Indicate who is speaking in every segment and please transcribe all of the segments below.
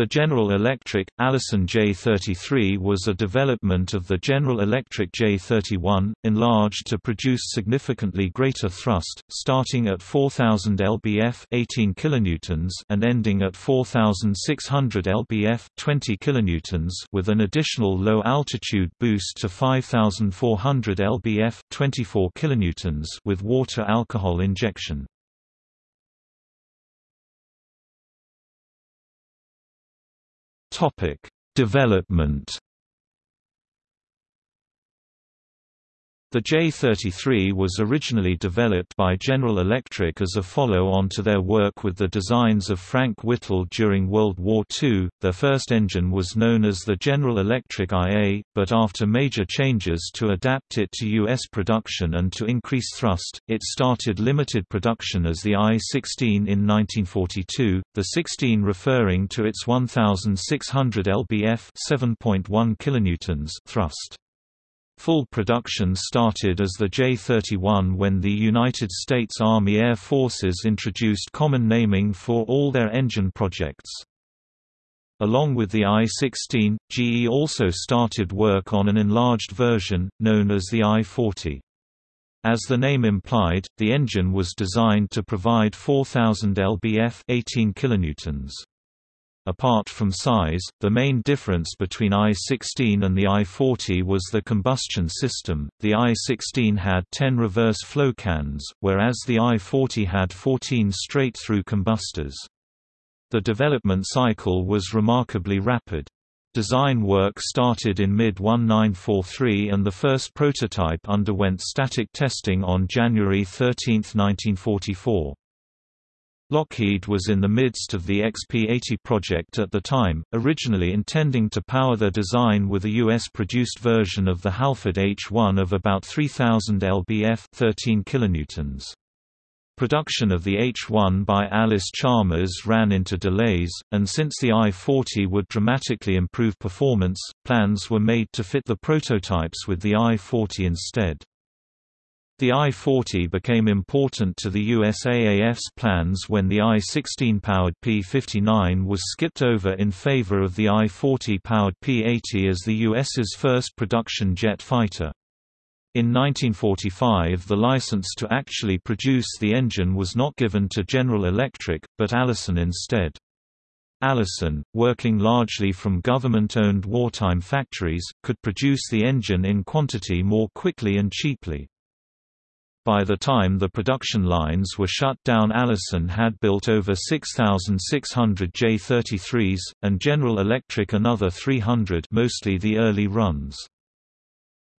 Speaker 1: The General Electric, Allison J33 was a development of the General Electric J31, enlarged to produce significantly greater thrust, starting at 4000 lbf 18 kilonewtons and ending at 4600 lbf 20 kilonewtons with an additional low-altitude boost to 5400 lbf 24 kilonewtons with water alcohol injection. Topic: Development The J-33 was originally developed by General Electric as a follow-on to their work with the designs of Frank Whittle during World War II. Their first engine was known as the General Electric IA, but after major changes to adapt it to U.S. production and to increase thrust, it started limited production as the I-16 in 1942, the 16 referring to its 1,600 lbf 7.1 kilonewtons thrust. Full production started as the J-31 when the United States Army Air Forces introduced common naming for all their engine projects. Along with the I-16, GE also started work on an enlarged version, known as the I-40. As the name implied, the engine was designed to provide 4000 lbf 18 kilonewtons. Apart from size, the main difference between I-16 and the I-40 was the combustion system. The I-16 had 10 reverse flow cans, whereas the I-40 had 14 straight-through combustors. The development cycle was remarkably rapid. Design work started in mid-1943 and the first prototype underwent static testing on January 13, 1944. Lockheed was in the midst of the XP-80 project at the time, originally intending to power their design with a US-produced version of the Halford H-1 of about 3000 lbf 13 kilonewtons. Production of the H-1 by Allis-Chalmers ran into delays, and since the I-40 would dramatically improve performance, plans were made to fit the prototypes with the I-40 instead. The I-40 became important to the USAAF's plans when the I-16-powered P-59 was skipped over in favor of the I-40-powered P-80 as the US's first production jet fighter. In 1945 the license to actually produce the engine was not given to General Electric, but Allison instead. Allison, working largely from government-owned wartime factories, could produce the engine in quantity more quickly and cheaply. By the time the production lines were shut down Allison had built over 6,600 J-33s, and General Electric another 300 mostly the early runs.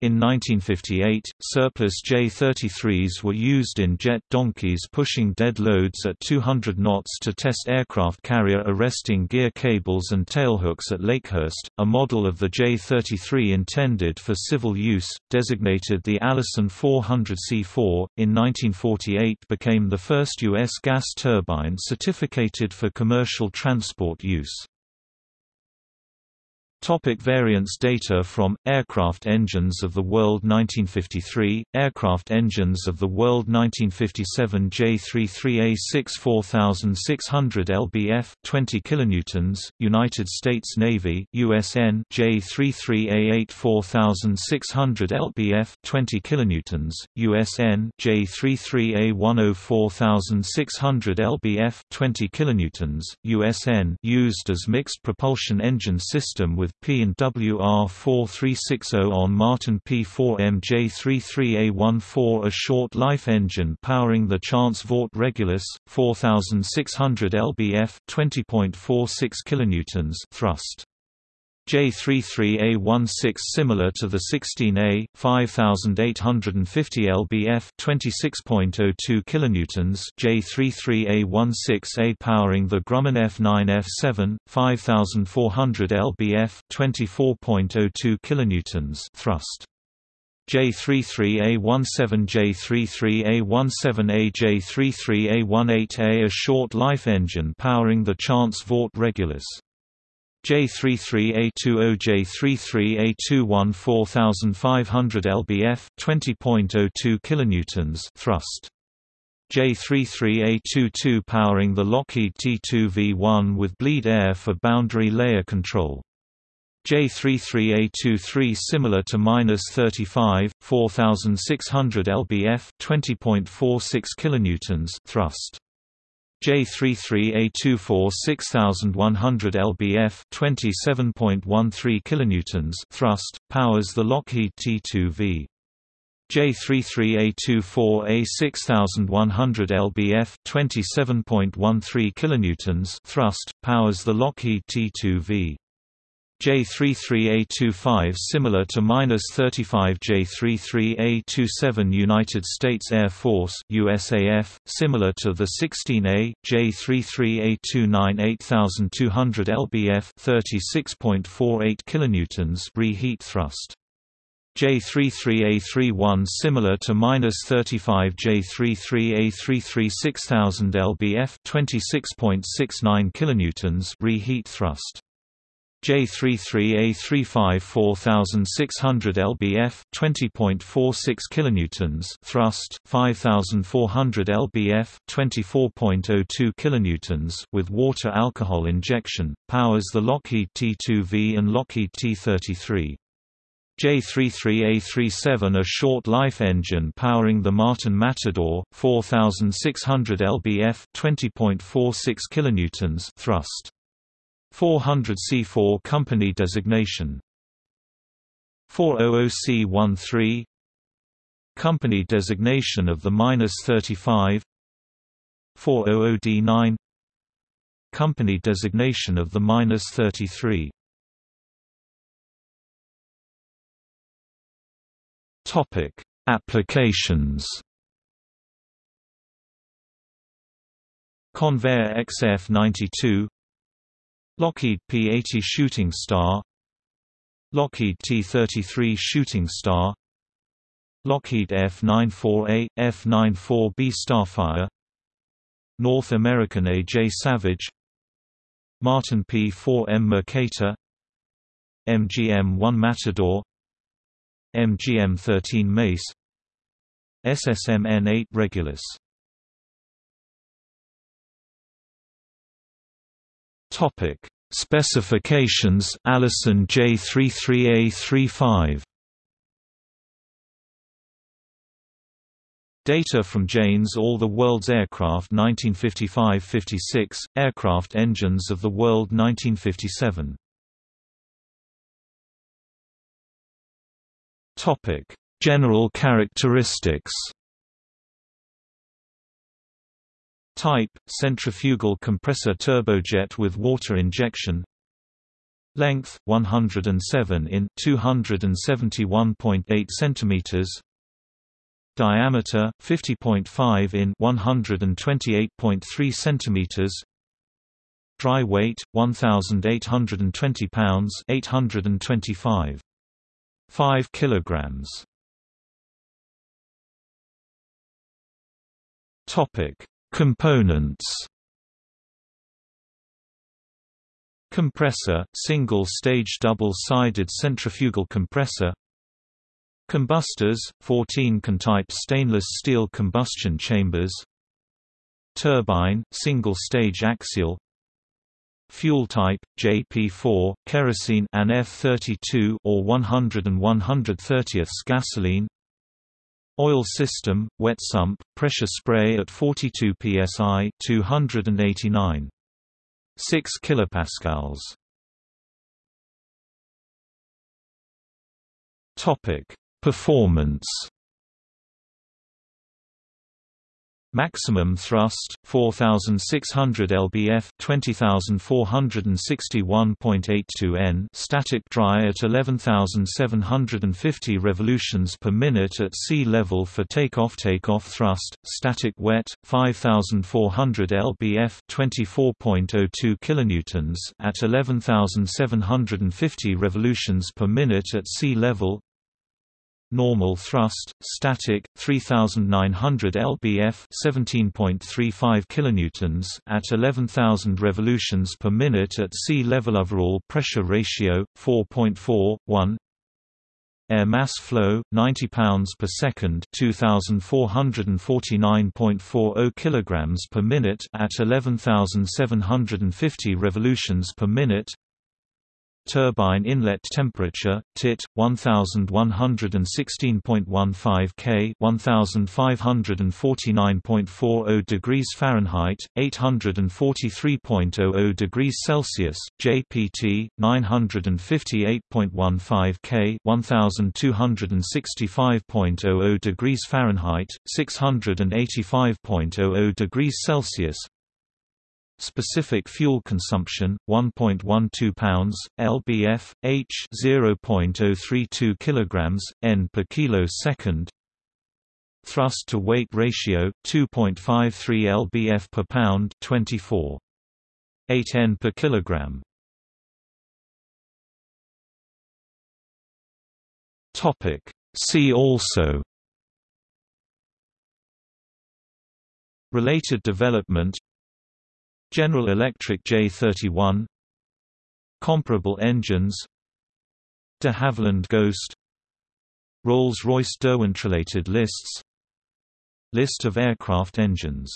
Speaker 1: In 1958, surplus J-33s were used in jet donkeys pushing dead loads at 200 knots to test aircraft carrier arresting gear cables and tailhooks at Lakehurst. A model of the J-33 intended for civil use, designated the Allison 400C4, in 1948 became the first U.S. gas turbine certificated for commercial transport use. Topic variants Data from Aircraft Engines of the World 1953 Aircraft Engines of the World 1957 J33A6 4600 lbf 20 kilonewtons United States Navy USN J33A8 4600 lbf 20 kilonewtons USN J33A10 4600 lbf 20 kilonewtons USN used as mixed propulsion engine system with with P&WR 4360 on Martin P4 MJ33A14 a short-life engine powering the Chance Vought Regulus, 4600 lbf 20.46 kilonewtons thrust. J33A16 similar to the 16A, 5850 lbf 26.02 kilonewtons J33A16A powering the Grumman F9F7, 5400 lbf 24.02 kilonewtons thrust. J33A17 J33A17A J33A18A a short-life engine powering the Chance Vought Regulus. J33A20 J33A21 4500 lbf 20.02 kilonewtons thrust J33A22 powering the Lockheed T2V1 with bleed air for boundary layer control. J33A23 similar to -35, 4600 lbf, 20.46 kilonewtons thrust. J33A24 6100 lbf, 27.13 kilonewtons thrust powers the Lockheed T2V. J33A24A 6100 lbf 27.13 kilonewtons thrust powers the Lockheed T2V. J33A25 similar to -35 J33A27 United States Air Force USAF similar to the 16A J33A29 8200 lbf 36.48 kilonewtons reheat thrust J33A31 similar to -35 J33A33 6000 lbf 26.69 kilonewtons reheat thrust. J33A35 4600 lbf 20.46 kilonewtons thrust 5400 lbf 24.02 kilonewtons with water alcohol injection powers the Lockheed T2V and Lockheed T33 J33A37 a short-life engine powering the Martin Matador, 4600 lbf 20.46 kilonewtons thrust. 400 C4 company designation. 400C13 company designation of the -35 400D9 company designation of the -33 Topic: Applications. Convair XF-92 Lockheed P-80 Shooting Star. Lockheed T-33 Shooting Star. Lockheed F-94A, F-94B Starfire. North American A.J. Savage. Martin P-4M Mercator. MGM-1 Matador. MGM-13 Mace. SSMN-8 Regulus Topic. Specifications Allison J33A35 Data from Jane's All the World's Aircraft 1955–56, Aircraft Engines of the World 1957 Topic: General characteristics. Type: centrifugal compressor turbojet with water injection. Length: 107 in 271.8 centimeters. Diameter: 50.5 in 128.3 centimeters. Dry weight: 1,820 pounds 825. 5 kilograms. Topic: Components. Compressor, single-stage double-sided centrifugal compressor. Combustors, 14 can-type stainless steel combustion chambers. Turbine, single-stage axial Fuel type JP4 kerosene and F32 or 100 and 130ths gasoline. Oil system wet sump pressure spray at 42 psi 289 6 kilopascals. Topic: Performance Maximum thrust 4600 lbf 20461.82 n. Static dry at 11750 revolutions per minute at sea level for takeoff takeoff thrust. Static wet 5400 lbf 24.02 kilonewtons at 11750 revolutions per minute at sea level normal thrust, static, 3900 lbf 17.35 kilonewtons at 11,000 revolutions per minute at sea level overall pressure ratio 4.41 air mass flow 90 pounds per second, 2449.40 kilograms per minute at 11750 revolutions per minute turbine inlet temperature, TIT, 1116.15 K 1549.40 degrees Fahrenheit, 843.00 degrees Celsius, JPT, 958.15 K 1265.00 degrees Fahrenheit, 685.00 degrees Celsius Specific fuel consumption 1.12 pounds lbf h 0.032 kilograms n per kilo second. Thrust to weight ratio 2.53 lbf per pound 24 8 n per kilogram. Topic. See also. Related development General Electric J31 Comparable engines. De Havilland Ghost. Rolls-Royce Derwent-related lists. List of aircraft engines